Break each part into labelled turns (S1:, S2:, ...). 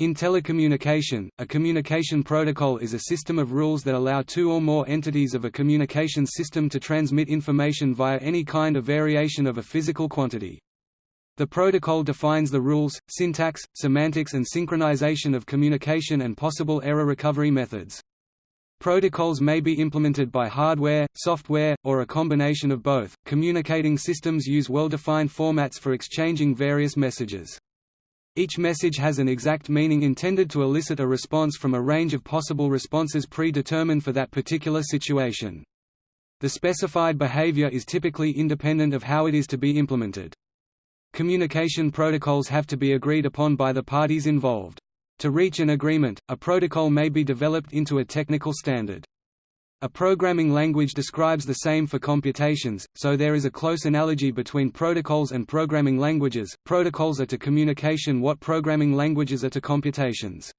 S1: In telecommunication, a communication protocol is a system of rules that allow two or more entities of a communication system to transmit information via any kind of variation of a physical quantity. The protocol defines the rules, syntax, semantics and synchronization of communication and possible error recovery methods. Protocols may be implemented by hardware, software, or a combination of both. Communicating systems use well-defined formats for exchanging various messages. Each message has an exact meaning intended to elicit a response from a range of possible responses predetermined for that particular situation. The specified behavior is typically independent of how it is to be implemented. Communication protocols have to be agreed upon by the parties involved. To reach an agreement, a protocol may be developed into a technical standard. A programming language describes the same for computations, so there is a close analogy between protocols and programming languages. Protocols are to communication what programming languages are to computations.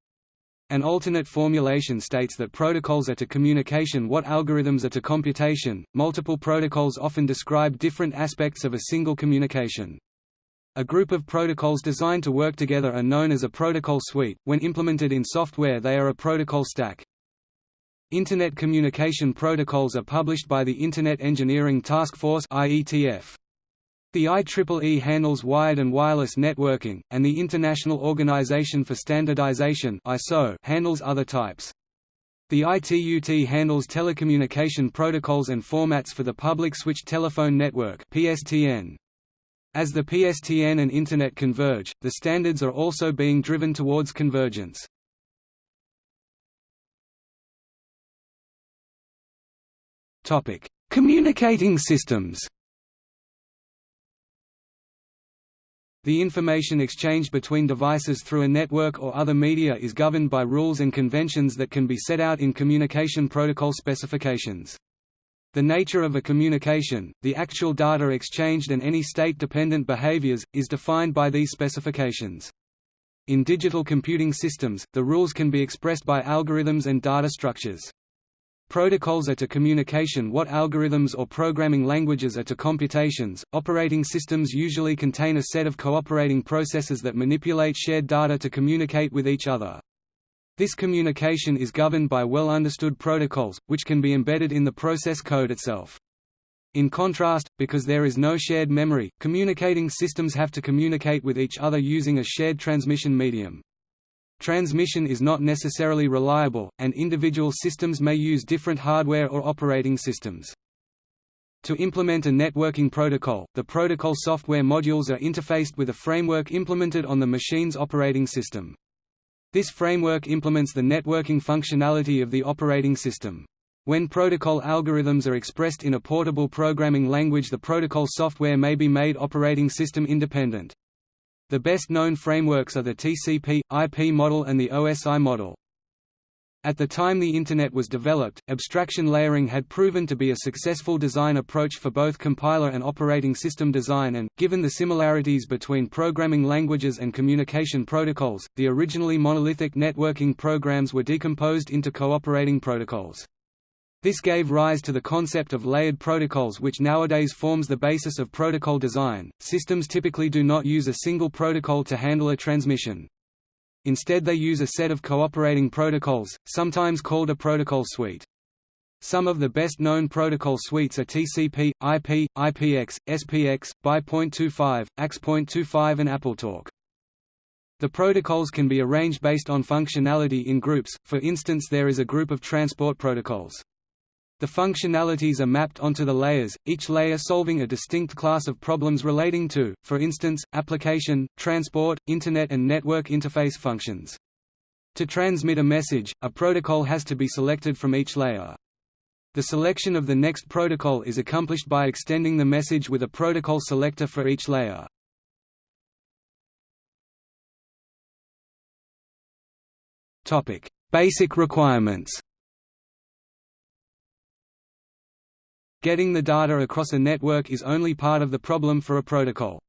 S1: An alternate formulation states that protocols are to communication what algorithms are to computation. Multiple protocols often describe different aspects of a single communication. A group of protocols designed to work together are known as a protocol suite. When implemented in software, they are a protocol stack. Internet communication protocols are published by the Internet Engineering Task Force (IETF). The IEEE handles wired and wireless networking, and the International Organization for Standardization (ISO) handles other types. The ITUT handles telecommunication protocols and formats for the public switched telephone network (PSTN). As the PSTN and Internet converge, the standards are also being driven towards convergence. Communicating systems The information exchanged between devices through a network or other media is governed by rules and conventions that can be set out in communication protocol specifications. The nature of a communication, the actual data exchanged and any state-dependent behaviors, is defined by these specifications. In digital computing systems, the rules can be expressed by algorithms and data structures. Protocols are to communication what algorithms or programming languages are to computations. Operating systems usually contain a set of cooperating processes that manipulate shared data to communicate with each other. This communication is governed by well-understood protocols, which can be embedded in the process code itself. In contrast, because there is no shared memory, communicating systems have to communicate with each other using a shared transmission medium. Transmission is not necessarily reliable, and individual systems may use different hardware or operating systems. To implement a networking protocol, the protocol software modules are interfaced with a framework implemented on the machine's operating system. This framework implements the networking functionality of the operating system. When protocol algorithms are expressed in a portable programming language the protocol software may be made operating system independent. The best known frameworks are the TCP, IP model and the OSI model. At the time the Internet was developed, abstraction layering had proven to be a successful design approach for both compiler and operating system design and, given the similarities between programming languages and communication protocols, the originally monolithic networking programs were decomposed into cooperating protocols. This gave rise to the concept of layered protocols which nowadays forms the basis of protocol design. Systems typically do not use a single protocol to handle a transmission. Instead they use a set of cooperating protocols, sometimes called a protocol suite. Some of the best-known protocol suites are TCP, IP, IPX, SPX, BY.25, AX.25 and AppleTalk. The protocols can be arranged based on functionality in groups, for instance there is a group of transport protocols. The functionalities are mapped onto the layers, each layer solving a distinct class of problems relating to, for instance, application, transport, Internet and network interface functions. To transmit a message, a protocol has to be selected from each layer. The selection of the next protocol is accomplished by extending the message with a protocol selector for each layer. Basic requirements Getting the data across a network is only part of the problem for a protocol.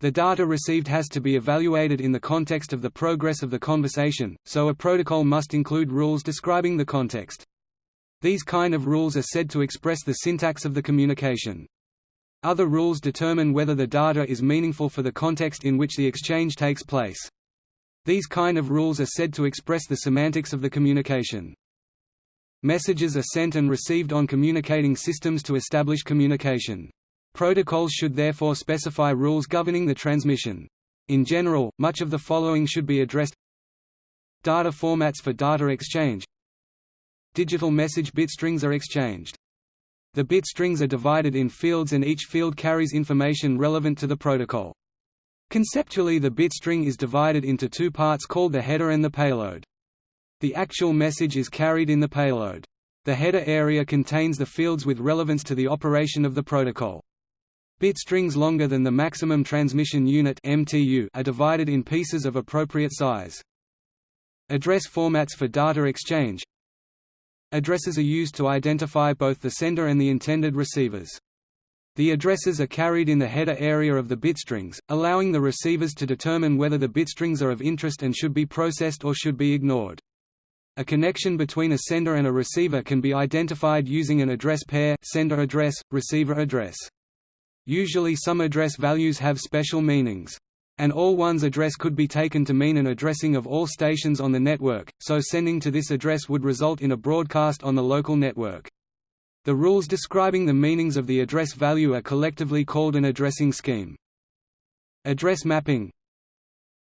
S1: The data received has to be evaluated in the context of the progress of the conversation, so a protocol must include rules describing the context. These kind of rules are said to express the syntax of the communication. Other rules determine whether the data is meaningful for the context in which the exchange takes place. These kind of rules are said to express the semantics of the communication. Messages are sent and received on communicating systems to establish communication. Protocols should therefore specify rules governing the transmission. In general, much of the following should be addressed Data formats for data exchange Digital message bit strings are exchanged. The bit strings are divided in fields and each field carries information relevant to the protocol. Conceptually the bit string is divided into two parts called the header and the payload. The actual message is carried in the payload. The header area contains the fields with relevance to the operation of the protocol. Bit strings longer than the maximum transmission unit MTU are divided in pieces of appropriate size. Address formats for data exchange Addresses are used to identify both the sender and the intended receivers. The addresses are carried in the header area of the bitstrings, allowing the receivers to determine whether the bitstrings are of interest and should be processed or should be ignored. A connection between a sender and a receiver can be identified using an address pair sender address, receiver address. Usually some address values have special meanings. An all ones address could be taken to mean an addressing of all stations on the network, so sending to this address would result in a broadcast on the local network. The rules describing the meanings of the address value are collectively called an addressing scheme. Address mapping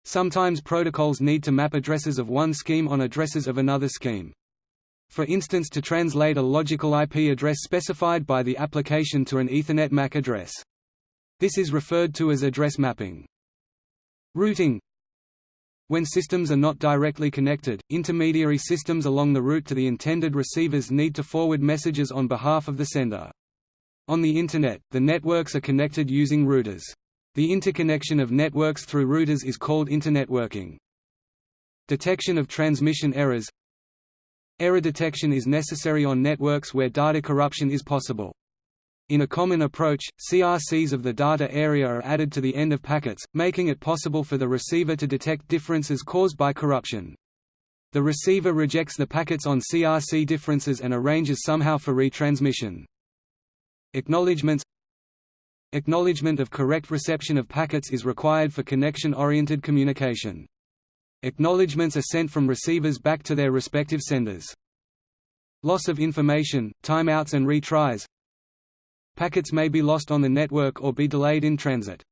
S1: Sometimes protocols need to map addresses of one scheme on addresses of another scheme. For instance to translate a logical IP address specified by the application to an Ethernet MAC address. This is referred to as address mapping. Routing When systems are not directly connected, intermediary systems along the route to the intended receivers need to forward messages on behalf of the sender. On the Internet, the networks are connected using routers. The interconnection of networks through routers is called internetworking. Detection of transmission errors Error detection is necessary on networks where data corruption is possible. In a common approach, CRCs of the data area are added to the end of packets, making it possible for the receiver to detect differences caused by corruption. The receiver rejects the packets on CRC differences and arranges somehow for retransmission. Acknowledgements Acknowledgement of correct reception of packets is required for connection-oriented communication. Acknowledgements are sent from receivers back to their respective senders. Loss of information, timeouts and retries Packets may be lost on the network or be delayed in transit.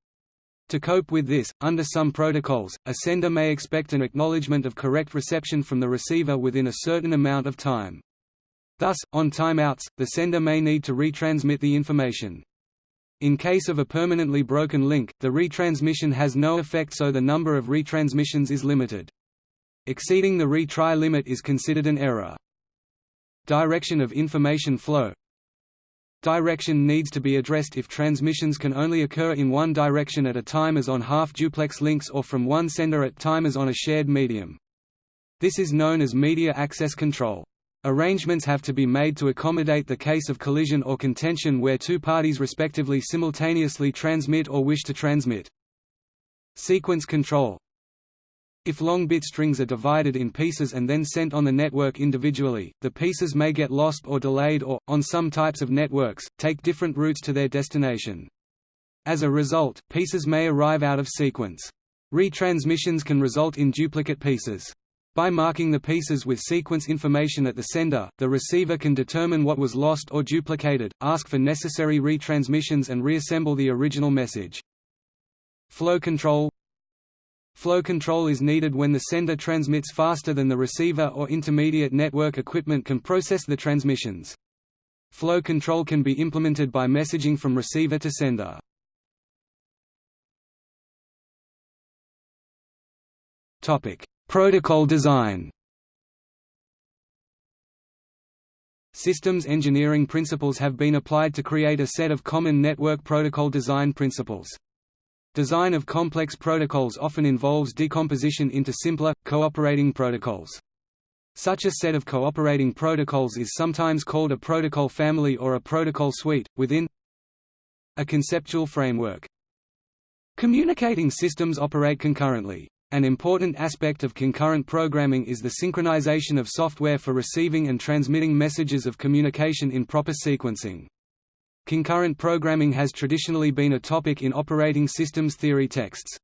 S1: To cope with this, under some protocols, a sender may expect an acknowledgement of correct reception from the receiver within a certain amount of time. Thus, on timeouts, the sender may need to retransmit the information. In case of a permanently broken link, the retransmission has no effect so the number of retransmissions is limited. Exceeding the retry limit is considered an error. Direction of information flow Direction needs to be addressed if transmissions can only occur in one direction at a time as on half-duplex links or from one sender at time as on a shared medium. This is known as media access control. Arrangements have to be made to accommodate the case of collision or contention where two parties respectively simultaneously transmit or wish to transmit. Sequence control If long bit strings are divided in pieces and then sent on the network individually, the pieces may get lost or delayed or, on some types of networks, take different routes to their destination. As a result, pieces may arrive out of sequence. Retransmissions can result in duplicate pieces. By marking the pieces with sequence information at the sender, the receiver can determine what was lost or duplicated, ask for necessary retransmissions and reassemble the original message. Flow control Flow control is needed when the sender transmits faster than the receiver or intermediate network equipment can process the transmissions. Flow control can be implemented by messaging from receiver to sender. Topic: Protocol design Systems engineering principles have been applied to create a set of common network protocol design principles. Design of complex protocols often involves decomposition into simpler, cooperating protocols. Such a set of cooperating protocols is sometimes called a protocol family or a protocol suite, within a conceptual framework. Communicating systems operate concurrently. An important aspect of concurrent programming is the synchronization of software for receiving and transmitting messages of communication in proper sequencing. Concurrent programming has traditionally been a topic in operating systems theory texts.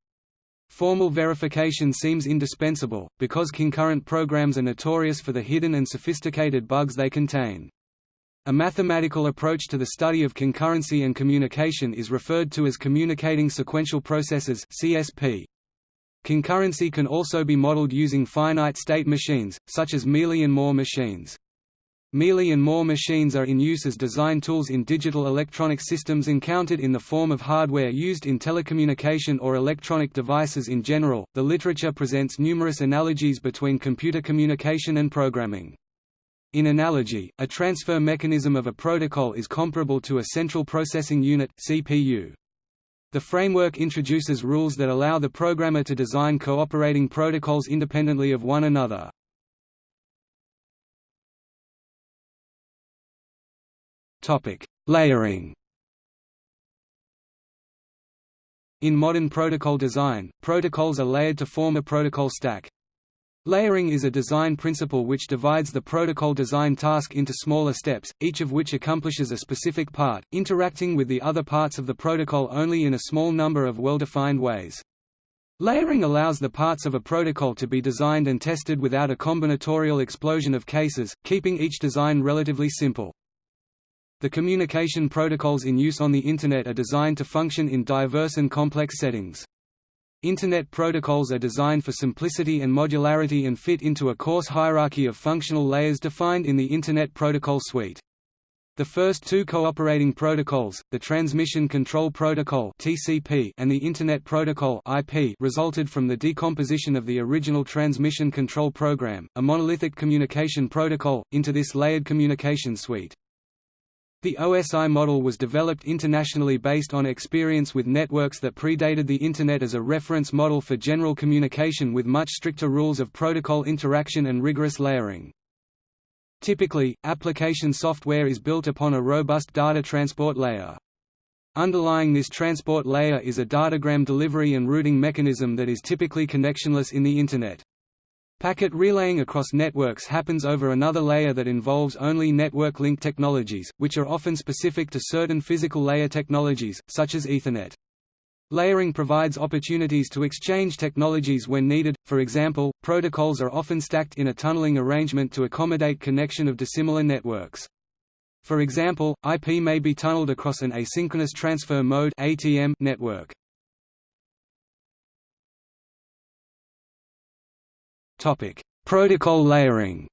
S1: Formal verification seems indispensable, because concurrent programs are notorious for the hidden and sophisticated bugs they contain. A mathematical approach to the study of concurrency and communication is referred to as communicating sequential processes CSP. Concurrency can also be modeled using finite state machines, such as Mealy and Moore machines. Mealy and Moore machines are in use as design tools in digital electronic systems encountered in the form of hardware used in telecommunication or electronic devices in general. The literature presents numerous analogies between computer communication and programming. In analogy, a transfer mechanism of a protocol is comparable to a central processing unit CPU. The framework introduces rules that allow the programmer to design cooperating protocols independently of one another. Topic: Layering. In modern protocol design, protocols are layered to form a protocol stack. Layering is a design principle which divides the protocol design task into smaller steps, each of which accomplishes a specific part, interacting with the other parts of the protocol only in a small number of well-defined ways. Layering allows the parts of a protocol to be designed and tested without a combinatorial explosion of cases, keeping each design relatively simple. The communication protocols in use on the Internet are designed to function in diverse and complex settings. Internet protocols are designed for simplicity and modularity and fit into a coarse hierarchy of functional layers defined in the Internet Protocol Suite. The first two cooperating protocols, the Transmission Control Protocol (TCP) and the Internet Protocol (IP), resulted from the decomposition of the original Transmission Control Program, a monolithic communication protocol, into this layered communication suite. The OSI model was developed internationally based on experience with networks that predated the Internet as a reference model for general communication with much stricter rules of protocol interaction and rigorous layering. Typically, application software is built upon a robust data transport layer. Underlying this transport layer is a datagram delivery and routing mechanism that is typically connectionless in the Internet. Packet relaying across networks happens over another layer that involves only network link technologies, which are often specific to certain physical layer technologies, such as Ethernet. Layering provides opportunities to exchange technologies when needed, for example, protocols are often stacked in a tunneling arrangement to accommodate connection of dissimilar networks. For example, IP may be tunneled across an asynchronous transfer mode network. Topic: Protocol layering.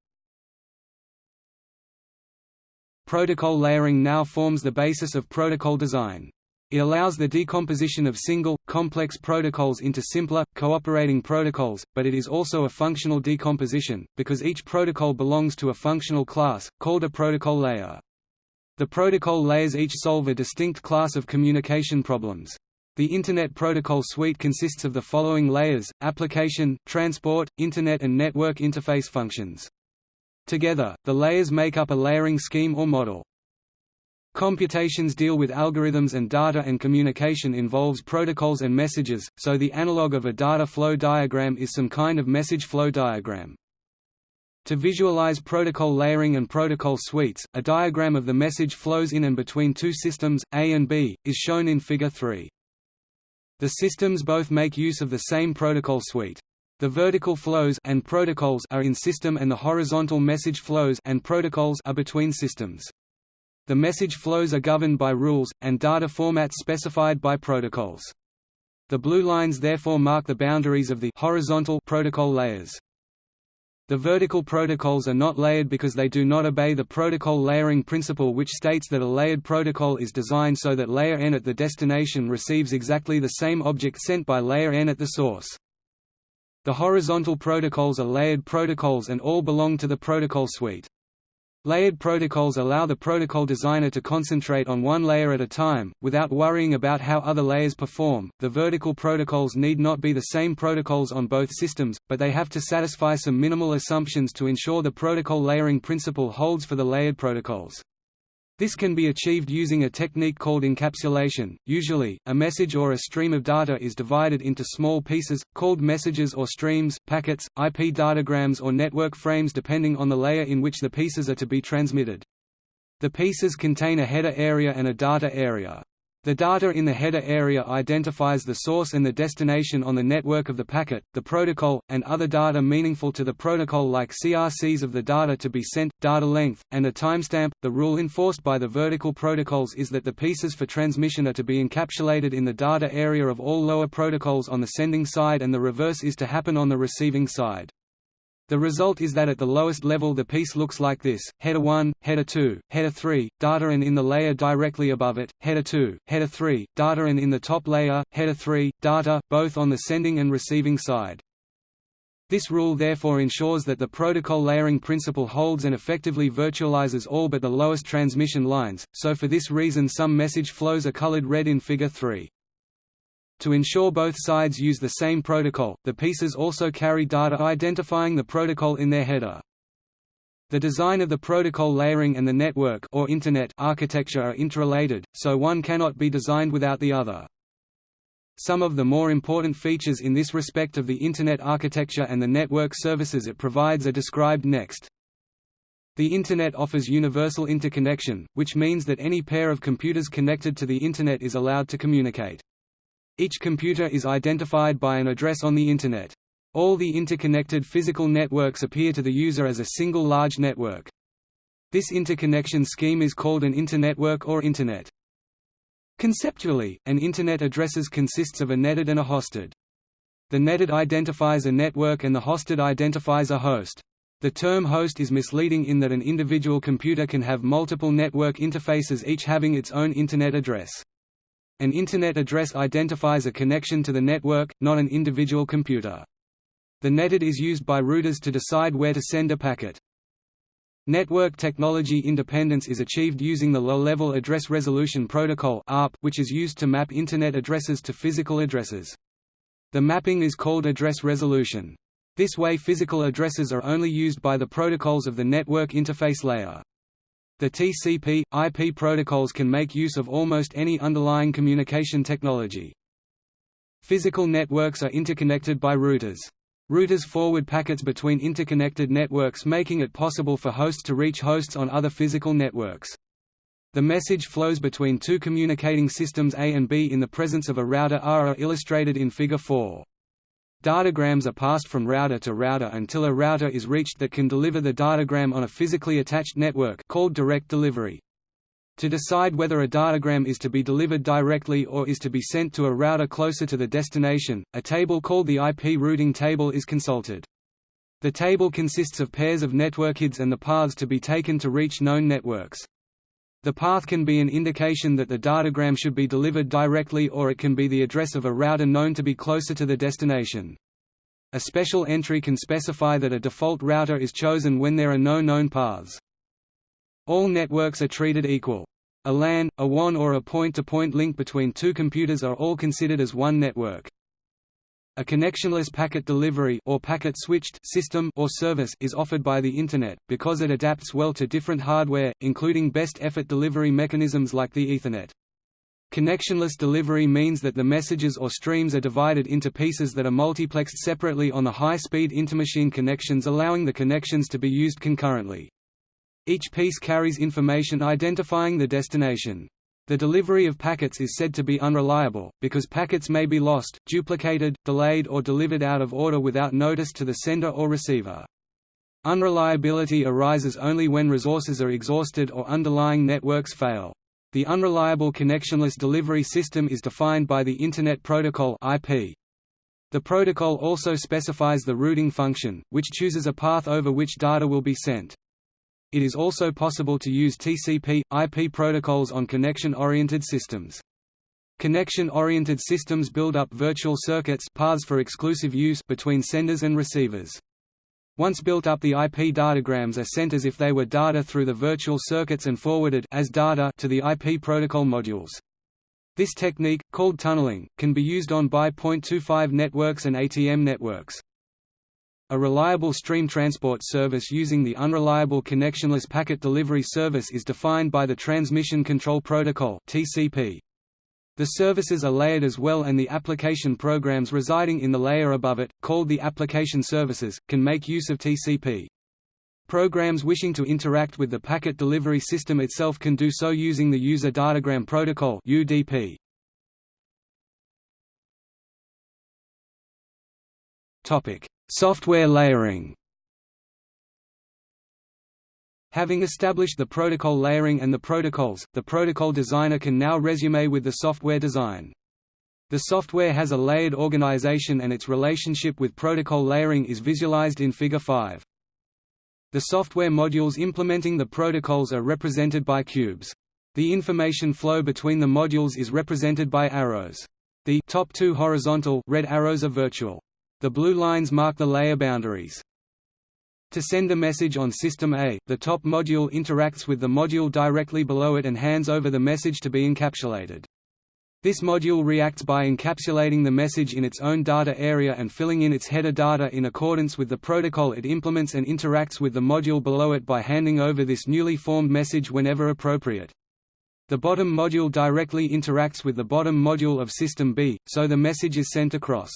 S1: Protocol layering now forms the basis of protocol design. It allows the decomposition of single, complex protocols into simpler, cooperating protocols, but it is also a functional decomposition, because each protocol belongs to a functional class, called a protocol layer. The protocol layers each solve a distinct class of communication problems. The Internet Protocol Suite consists of the following layers, application, transport, Internet and network interface functions. Together, the layers make up a layering scheme or model. Computations deal with algorithms and data and communication involves protocols and messages, so the analog of a data flow diagram is some kind of message flow diagram. To visualize protocol layering and protocol suites, a diagram of the message flows in and between two systems, A and B, is shown in Figure 3. The systems both make use of the same protocol suite. The vertical flows and protocols are in system and the horizontal message flows and protocols are between systems. The message flows are governed by rules, and data formats specified by protocols. The blue lines therefore mark the boundaries of the horizontal protocol layers. The vertical protocols are not layered because they do not obey the protocol layering principle which states that a layered protocol is designed so that layer n at the destination receives exactly the same object sent by layer n at the source. The horizontal protocols are layered protocols and all belong to the protocol suite. Layered protocols allow the protocol designer to concentrate on one layer at a time, without worrying about how other layers perform. The vertical protocols need not be the same protocols on both systems, but they have to satisfy some minimal assumptions to ensure the protocol layering principle holds for the layered protocols. This can be achieved using a technique called encapsulation. Usually, a message or a stream of data is divided into small pieces, called messages or streams, packets, IP datagrams or network frames depending on the layer in which the pieces are to be transmitted. The pieces contain a header area and a data area. The data in the header area identifies the source and the destination on the network of the packet, the protocol, and other data meaningful to the protocol like CRCs of the data to be sent, data length, and a timestamp. The rule enforced by the vertical protocols is that the pieces for transmission are to be encapsulated in the data area of all lower protocols on the sending side and the reverse is to happen on the receiving side. The result is that at the lowest level the piece looks like this, header 1, header 2, header 3, data and in the layer directly above it, header 2, header 3, data and in the top layer, header 3, data, both on the sending and receiving side. This rule therefore ensures that the protocol layering principle holds and effectively virtualizes all but the lowest transmission lines, so for this reason some message flows are colored red in Figure 3. To ensure both sides use the same protocol, the pieces also carry data identifying the protocol in their header. The design of the protocol layering and the network or Internet architecture are interrelated, so one cannot be designed without the other. Some of the more important features in this respect of the Internet architecture and the network services it provides are described next. The Internet offers universal interconnection, which means that any pair of computers connected to the Internet is allowed to communicate. Each computer is identified by an address on the Internet. All the interconnected physical networks appear to the user as a single large network. This interconnection scheme is called an internetwork or Internet. Conceptually, an Internet addresses consists of a netID and a hostID. The netID identifies a network and the hostID identifies a host. The term host is misleading in that an individual computer can have multiple network interfaces each having its own Internet address. An Internet address identifies a connection to the network, not an individual computer. The netID is used by routers to decide where to send a packet. Network technology independence is achieved using the Low-Level Address Resolution Protocol (ARP), which is used to map Internet addresses to physical addresses. The mapping is called address resolution. This way physical addresses are only used by the protocols of the network interface layer. The TCP, IP protocols can make use of almost any underlying communication technology. Physical networks are interconnected by routers. Routers forward packets between interconnected networks making it possible for hosts to reach hosts on other physical networks. The message flows between two communicating systems A and B in the presence of a router R are illustrated in Figure 4. Datagrams are passed from router to router until a router is reached that can deliver the datagram on a physically attached network called direct delivery. To decide whether a datagram is to be delivered directly or is to be sent to a router closer to the destination, a table called the IP routing table is consulted. The table consists of pairs of network IDs and the paths to be taken to reach known networks. The path can be an indication that the datagram should be delivered directly or it can be the address of a router known to be closer to the destination. A special entry can specify that a default router is chosen when there are no known paths. All networks are treated equal. A LAN, a WAN or a point-to-point -point link between two computers are all considered as one network. A connectionless packet delivery or packet switched system or service is offered by the Internet, because it adapts well to different hardware, including best effort delivery mechanisms like the Ethernet. Connectionless delivery means that the messages or streams are divided into pieces that are multiplexed separately on the high-speed intermachine connections allowing the connections to be used concurrently. Each piece carries information identifying the destination. The delivery of packets is said to be unreliable, because packets may be lost, duplicated, delayed or delivered out of order without notice to the sender or receiver. Unreliability arises only when resources are exhausted or underlying networks fail. The unreliable connectionless delivery system is defined by the Internet Protocol IP. The protocol also specifies the routing function, which chooses a path over which data will be sent. It is also possible to use TCP, IP protocols on connection-oriented systems. Connection-oriented systems build up virtual circuits paths for exclusive use between senders and receivers. Once built up the IP datagrams are sent as if they were data through the virtual circuits and forwarded as data to the IP protocol modules. This technique, called tunneling, can be used on BY.25 networks and ATM networks. A reliable stream transport service using the unreliable connectionless packet delivery service is defined by the Transmission Control Protocol (TCP). The services are layered as well and the application programs residing in the layer above it, called the application services, can make use of TCP. Programs wishing to interact with the packet delivery system itself can do so using the User Datagram Protocol (UDP). Topic: Software layering Having established the protocol layering and the protocols, the protocol designer can now resume with the software design. The software has a layered organization and its relationship with protocol layering is visualized in Figure 5. The software modules implementing the protocols are represented by cubes. The information flow between the modules is represented by arrows. The top two horizontal red arrows are virtual. The blue lines mark the layer boundaries. To send a message on System A, the top module interacts with the module directly below it and hands over the message to be encapsulated. This module reacts by encapsulating the message in its own data area and filling in its header data in accordance with the protocol it implements and interacts with the module below it by handing over this newly formed message whenever appropriate. The bottom module directly interacts with the bottom module of System B, so the message is sent across.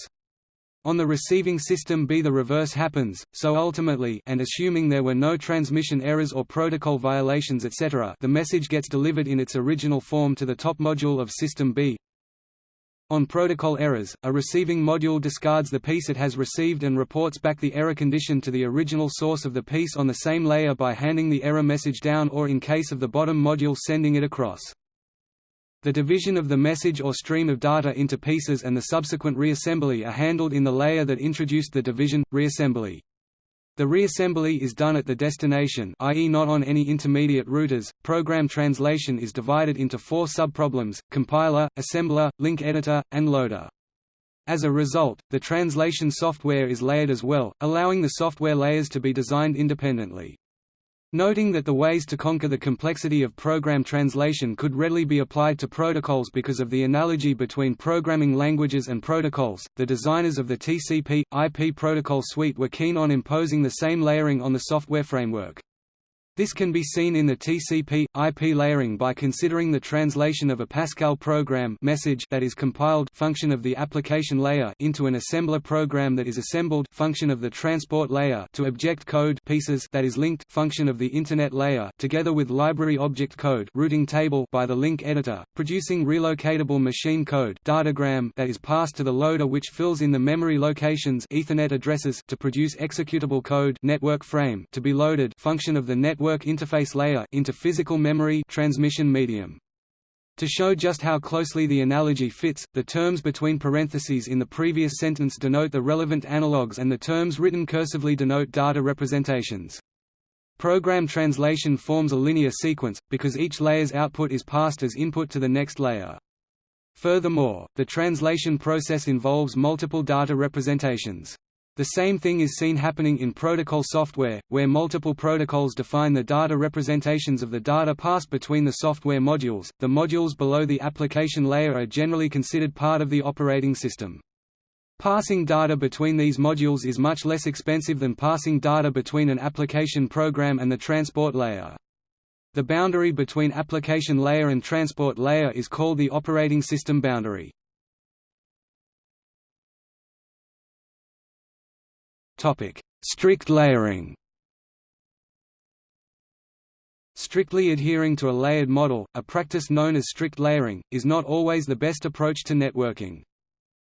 S1: On the receiving system B the reverse happens, so ultimately and assuming there were no transmission errors or protocol violations etc. the message gets delivered in its original form to the top module of system B. On protocol errors, a receiving module discards the piece it has received and reports back the error condition to the original source of the piece on the same layer by handing the error message down or in case of the bottom module sending it across. The division of the message or stream of data into pieces and the subsequent reassembly are handled in the layer that introduced the division, reassembly. The reassembly is done at the destination i.e. not on any intermediate routers. Program translation is divided into four subproblems, compiler, assembler, link editor, and loader. As a result, the translation software is layered as well, allowing the software layers to be designed independently. Noting that the ways to conquer the complexity of program translation could readily be applied to protocols because of the analogy between programming languages and protocols, the designers of the TCP, IP protocol suite were keen on imposing the same layering on the software framework. This can be seen in the TCP, IP layering by considering the translation of a Pascal program message that is compiled function of the application layer into an assembler program that is assembled function of the transport layer to object code pieces that is linked function of the Internet layer together with library object code routing table by the link editor, producing relocatable machine code datagram that is passed to the loader which fills in the memory locations Ethernet addresses to produce executable code network frame to be loaded function of the network network interface layer into physical memory transmission medium. To show just how closely the analogy fits, the terms between parentheses in the previous sentence denote the relevant analogues and the terms written cursively denote data representations. Program translation forms a linear sequence, because each layer's output is passed as input to the next layer. Furthermore, the translation process involves multiple data representations. The same thing is seen happening in protocol software, where multiple protocols define the data representations of the data passed between the software modules. The modules below the application layer are generally considered part of the operating system. Passing data between these modules is much less expensive than passing data between an application program and the transport layer. The boundary between application layer and transport layer is called the operating system boundary. Topic: Strict layering. Strictly adhering to a layered model, a practice known as strict layering, is not always the best approach to networking.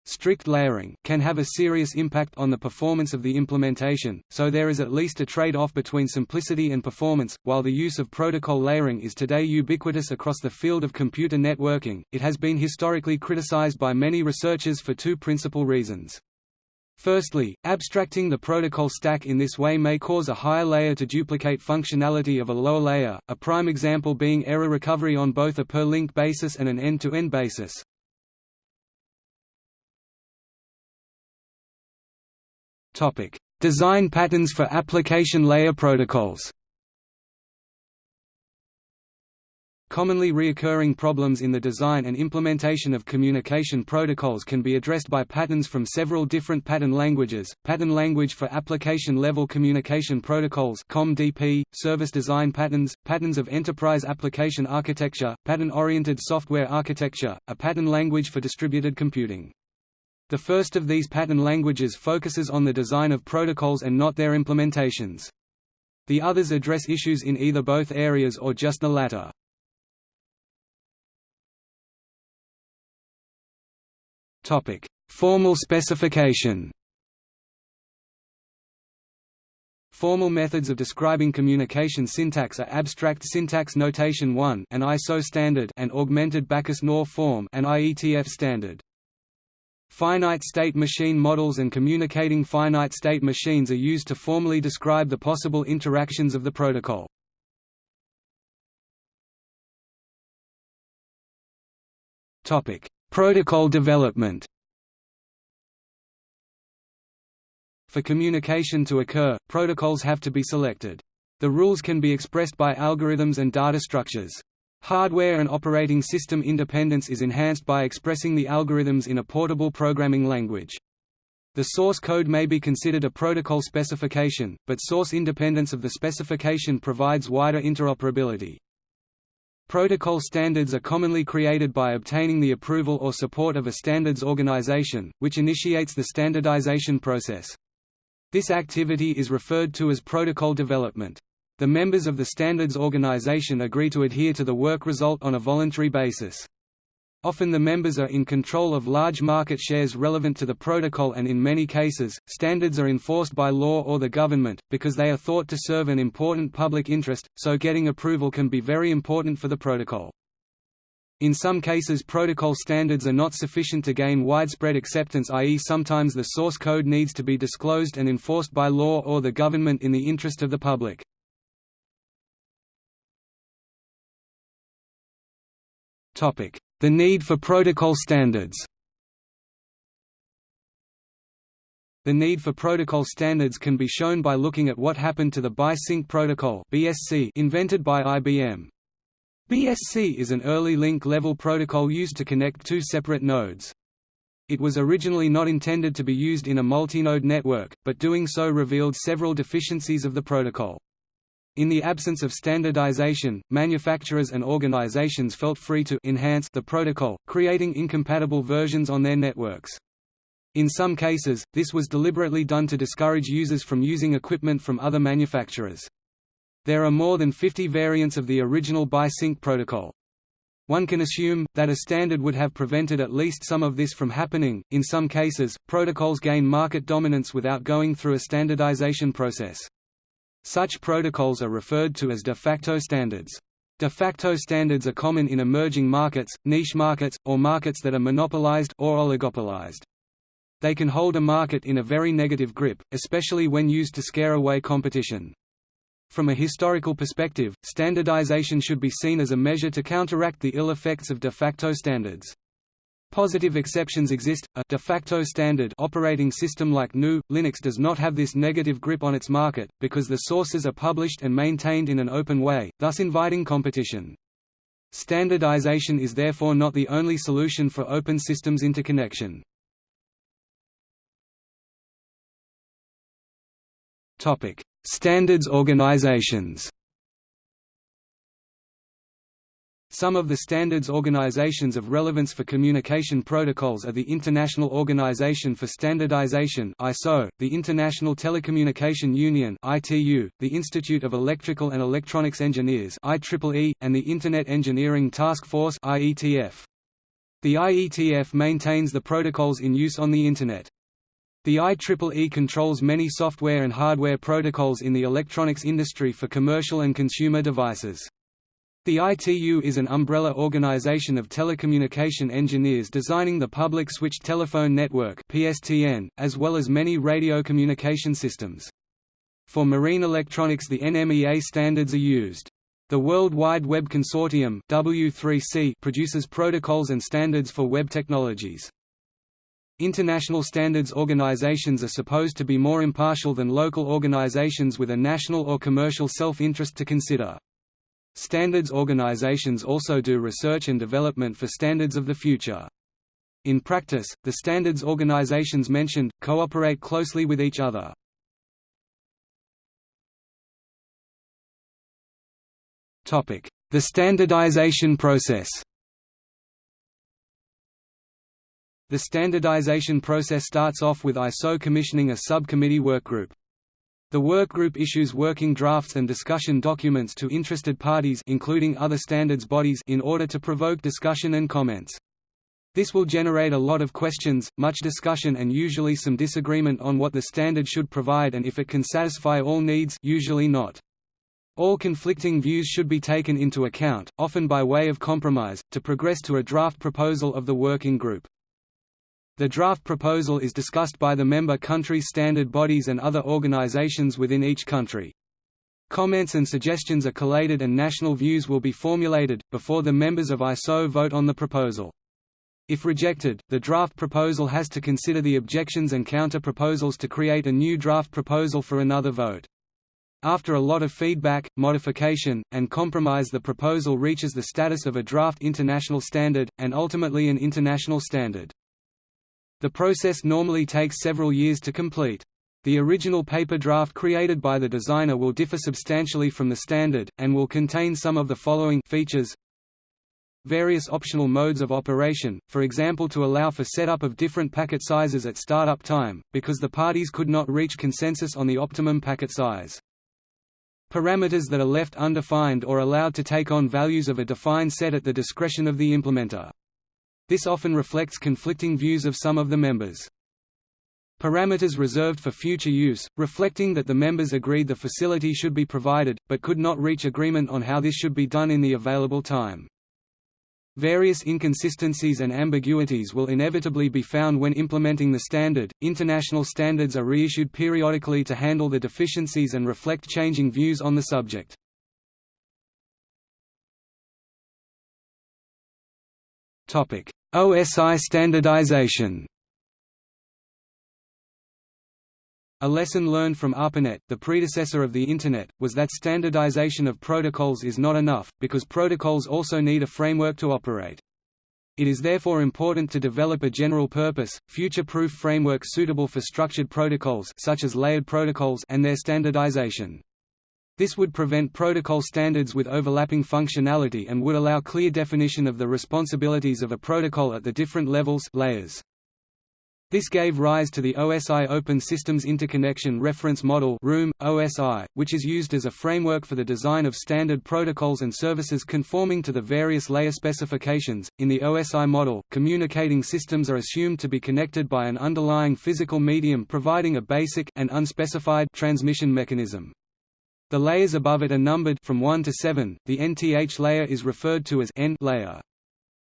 S1: Strict layering can have a serious impact on the performance of the implementation, so there is at least a trade-off between simplicity and performance. While the use of protocol layering is today ubiquitous across the field of computer networking, it has been historically criticized by many researchers for two principal reasons. Firstly, abstracting the protocol stack in this way may cause a higher layer to duplicate functionality of a lower layer, a prime example being error recovery on both a per-link basis and an end-to-end -end basis. Design patterns for application layer protocols Commonly reoccurring problems in the design and implementation of communication protocols can be addressed by patterns from several different pattern languages, Pattern Language for Application-Level Communication Protocols COMDP, Service Design Patterns, Patterns of Enterprise Application Architecture, Pattern-Oriented Software Architecture, a pattern language for distributed computing. The first of these pattern languages focuses on the design of protocols and not their implementations. The others address issues in either both areas or just the latter. Topic: Formal specification. Formal methods of describing communication syntax are Abstract Syntax Notation 1 an ISO standard and Augmented Backus-Naur form an IETF standard. Finite state machine models and communicating finite state machines are used to formally describe the possible interactions of the protocol. Topic: Protocol development. For communication to occur, protocols have to be selected. The rules can be expressed by algorithms and data structures. Hardware and operating system independence is enhanced by expressing the algorithms in a portable programming language. The source code may be considered a protocol specification, but source independence of the specification provides wider interoperability. Protocol standards are commonly created by obtaining the approval or support of a standards organization, which initiates the standardization process. This activity is referred to as protocol development. The members of the standards organization agree to adhere to the work result on a voluntary basis. Often the members are in control of large market shares relevant to the protocol and in many cases, standards are enforced by law or the government, because they are thought to serve an important public interest, so getting approval can be very important for the protocol. In some cases protocol standards are not sufficient to gain widespread acceptance i.e. sometimes the source code needs to be disclosed and enforced by law or the government in the interest of the public. The need for protocol standards The need for protocol standards can be shown by looking at what happened to the BiSync protocol invented by IBM. BSC is an early link-level protocol used to connect two separate nodes. It was originally not intended to be used in a multi-node network, but doing so revealed several deficiencies of the protocol. In the absence of standardization, manufacturers and organizations felt free to enhance the protocol, creating incompatible versions on their networks. In some cases, this was deliberately done to discourage users from using equipment from other manufacturers. There are more than 50 variants of the original BiSync protocol. One can assume, that a standard would have prevented at least some of this from happening. In some cases, protocols gain market dominance without going through a standardization process. Such protocols are referred to as de facto standards. De facto standards are common in emerging markets, niche markets, or markets that are monopolized or oligopolized. They can hold a market in a very negative grip, especially when used to scare away competition. From a historical perspective, standardization should be seen as a measure to counteract the ill effects of de facto standards. Positive exceptions exist. A de facto standard operating system like GNU Linux does not have this negative grip on its market because the sources are published and maintained in an open way, thus inviting competition. Standardization is therefore not the only solution for open systems interconnection. Topic: Standards organizations Some of the standards organizations of relevance for communication protocols are the International Organization for Standardization (ISO), the International Telecommunication Union (ITU), the Institute of Electrical and Electronics Engineers (IEEE), and the Internet Engineering Task Force (IETF). The IETF maintains the protocols in use on the Internet. The IEEE controls many software and hardware protocols in the electronics industry for commercial and consumer devices. The ITU is an umbrella organization of telecommunication engineers designing the Public Switched Telephone Network (PSTN), as well as many radio communication systems. For marine electronics the NMEA standards are used. The World Wide Web Consortium W3C produces protocols and standards for web technologies. International standards organizations are supposed to be more impartial than local organizations with a national or commercial self-interest to consider. Standards organizations also do research and development for standards of the future. In practice, the standards organizations mentioned, cooperate closely with each other. The standardization process The standardization process starts off with ISO commissioning a subcommittee workgroup. The workgroup issues working drafts and discussion documents to interested parties including other standards bodies in order to provoke discussion and comments. This will generate a lot of questions, much discussion and usually some disagreement on what the standard should provide and if it can satisfy all needs usually not. All conflicting views should be taken into account, often by way of compromise, to progress to a draft proposal of the working group. The draft proposal is discussed by the member countries' standard bodies and other organizations within each country. Comments and suggestions are collated and national views will be formulated, before the members of ISO vote on the proposal. If rejected, the draft proposal has to consider the objections and counter-proposals to create a new draft proposal for another vote. After a lot of feedback, modification, and compromise the proposal reaches the status of a draft international standard, and ultimately an international standard. The process normally takes several years to complete. The original paper draft created by the designer will differ substantially from the standard, and will contain some of the following features various optional modes of operation, for example to allow for setup of different packet sizes at startup time, because the parties could not reach consensus on the optimum packet size. Parameters that are left undefined or allowed to take on values of a defined set at the discretion of the implementer. This often reflects conflicting views of some of the members. Parameters reserved for future use, reflecting that the members agreed the facility should be provided, but could not reach agreement on how this should be done in the available time. Various inconsistencies and ambiguities will inevitably be found when implementing the standard. International standards are reissued periodically to handle the deficiencies and reflect changing views on the subject. OSI standardization. A lesson learned from ARPANET, the predecessor of the Internet, was that standardization of protocols is not enough, because protocols also need a framework to operate. It is therefore important to develop a general-purpose, future-proof framework suitable for structured protocols such as layered protocols and their standardization. This would prevent protocol standards with overlapping functionality and would allow clear definition of the responsibilities of a protocol at the different levels layers. This gave rise to the OSI Open Systems Interconnection Reference Model ROOM, OSI, which is used as a framework for the design of standard protocols and services conforming to the various layer specifications. In the OSI model, communicating systems are assumed to be connected by an underlying physical medium providing a basic and unspecified transmission mechanism. The layers above it are numbered from 1 to 7. The NTH layer is referred to as N layer.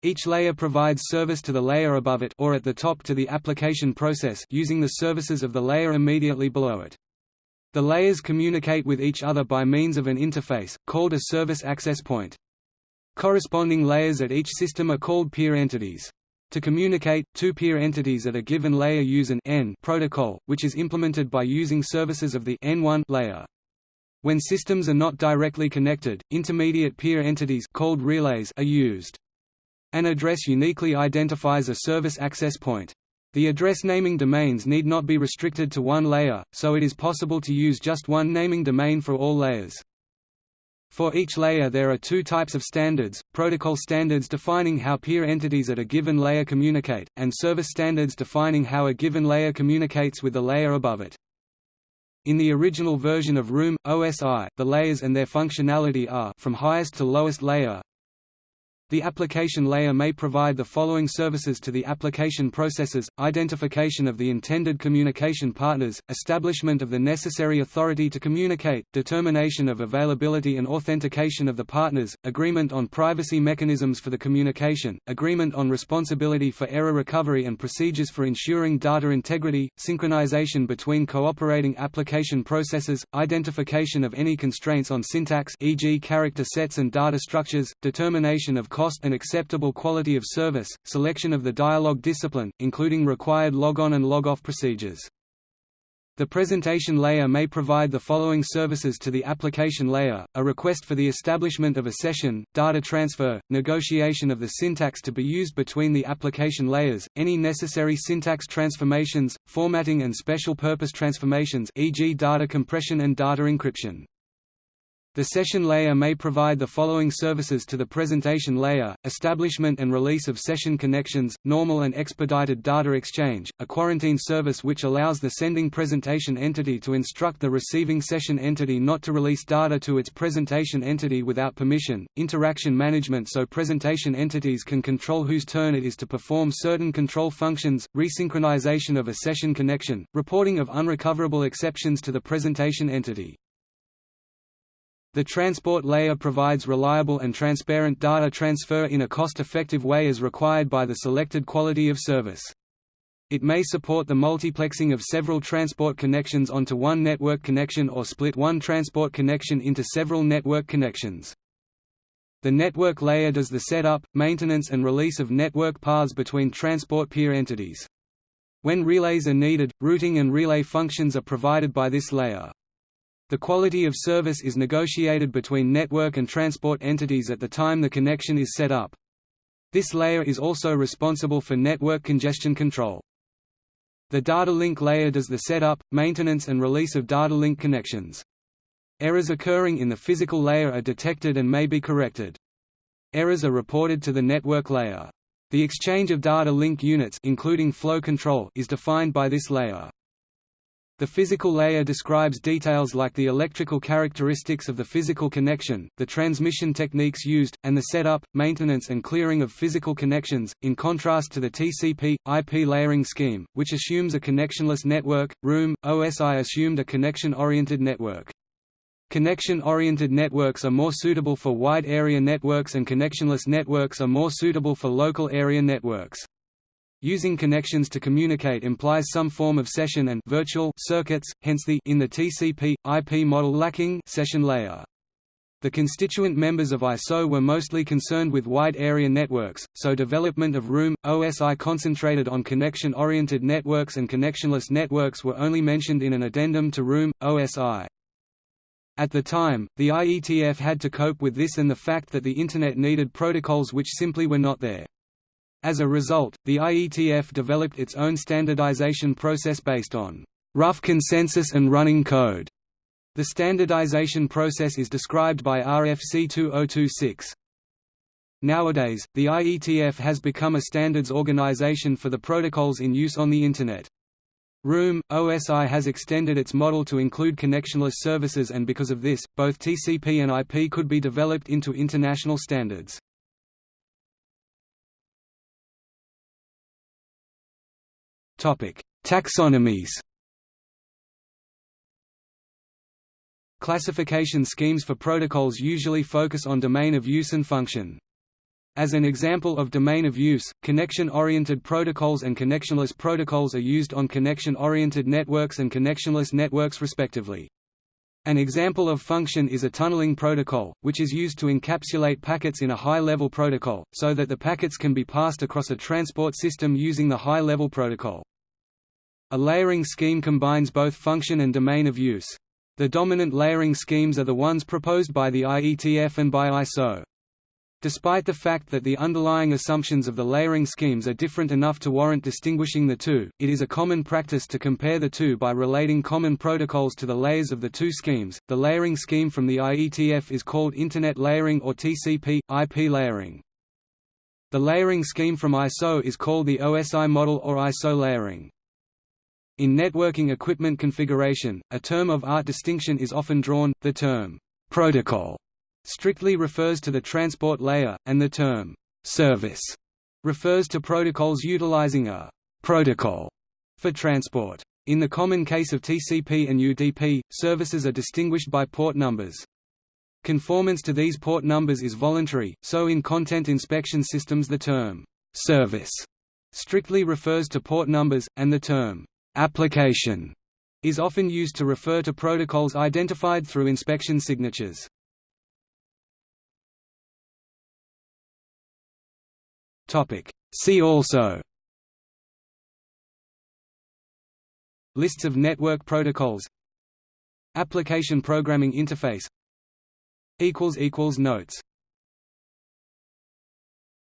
S1: Each layer provides service to the layer above it or at the top to the application process using the services of the layer immediately below it. The layers communicate with each other by means of an interface, called a service access point. Corresponding layers at each system are called peer entities. To communicate, two peer entities at a given layer use an N protocol, which is implemented by using services of the N1 layer. When systems are not directly connected, intermediate peer entities called relays are used. An address uniquely identifies a service access point. The address naming domains need not be restricted to one layer, so it is possible to use just one naming domain for all layers. For each layer there are two types of standards, protocol standards defining how peer entities at a given layer communicate, and service standards defining how a given layer communicates with the layer above it. In the original version of Room, OSI, the layers and their functionality are from highest to lowest layer, the application layer may provide the following services to the application processes, identification of the intended communication partners, establishment of the necessary authority to communicate, determination of availability and authentication of the partners, agreement on privacy mechanisms for the communication, agreement on responsibility for error recovery and procedures for ensuring data integrity, synchronization between cooperating application processes, identification of any constraints on syntax e.g. character sets and data structures, determination of cost and acceptable quality of service, selection of the dialog discipline, including required log-on and log-off procedures. The presentation layer may provide the following services to the application layer, a request for the establishment of a session, data transfer, negotiation of the syntax to be used between the application layers, any necessary syntax transformations, formatting and special purpose transformations e.g. data compression and data encryption. The session layer may provide the following services to the presentation layer, establishment and release of session connections, normal and expedited data exchange, a quarantine service which allows the sending presentation entity to instruct the receiving session entity not to release data to its presentation entity without permission, interaction management so presentation entities can control whose turn it is to perform certain control functions, resynchronization of a session connection, reporting of unrecoverable exceptions to the presentation entity. The transport layer provides reliable and transparent data transfer in a cost-effective way as required by the selected quality of service. It may support the multiplexing of several transport connections onto one network connection or split one transport connection into several network connections. The network layer does the setup, maintenance and release of network paths between transport peer entities. When relays are needed, routing and relay functions are provided by this layer. The quality of service is negotiated between network and transport entities at the time the connection is set up. This layer is also responsible for network congestion control. The data link layer does the setup, maintenance and release of data link connections. Errors occurring in the physical layer are detected and may be corrected. Errors are reported to the network layer. The exchange of data link units including flow control is defined by this layer. The physical layer describes details like the electrical characteristics of the physical connection, the transmission techniques used, and the setup, maintenance and clearing of physical connections, in contrast to the TCP, IP layering scheme, which assumes a connectionless network, ROOM, OSI assumed a connection-oriented network. Connection-oriented networks are more suitable for wide area networks and connectionless networks are more suitable for local area networks. Using connections to communicate implies some form of session and virtual circuits, hence the in the TCP, IP model lacking session layer. The constituent members of ISO were mostly concerned with wide area networks, so development of ROOM, OSI concentrated on connection-oriented networks and connectionless networks were only mentioned in an addendum to ROOM, OSI. At the time, the IETF had to cope with this and the fact that the Internet needed protocols which simply were not there. As a result, the IETF developed its own standardization process based on rough consensus and running code. The standardization process is described by RFC 2026. Nowadays, the IETF has become a standards organization for the protocols in use on the Internet. ROOM, OSI has extended its model to include connectionless services and because of this, both TCP and IP could be developed into international standards. Topic: Taxonomies. Classification schemes for protocols usually focus on domain of use and function. As an example of domain of use, connection-oriented protocols and connectionless protocols are used on connection-oriented networks and connectionless networks respectively. An example of function is a tunneling protocol, which is used to encapsulate packets in a high-level protocol, so that the packets can be passed across a transport system using the high-level protocol. A layering scheme combines both function and domain of use. The dominant layering schemes are the ones proposed by the IETF and by ISO. Despite the fact that the underlying assumptions of the layering schemes are different enough to warrant distinguishing the two, it is a common practice to compare the two by relating common protocols to the layers of the two schemes. The layering scheme from the IETF is called Internet layering or TCP IP layering. The layering scheme from ISO is called the OSI model or ISO layering. In networking equipment configuration, a term of art distinction is often drawn, the term «protocol» strictly refers to the transport layer, and the term «service» refers to protocols utilizing a «protocol» for transport. In the common case of TCP and UDP, services are distinguished by port numbers. Conformance to these port numbers is voluntary, so in content inspection systems the term «service» strictly refers to port numbers, and the term Application is often used to refer to protocols identified through inspection signatures. See also Lists of network protocols Application Programming Interface Notes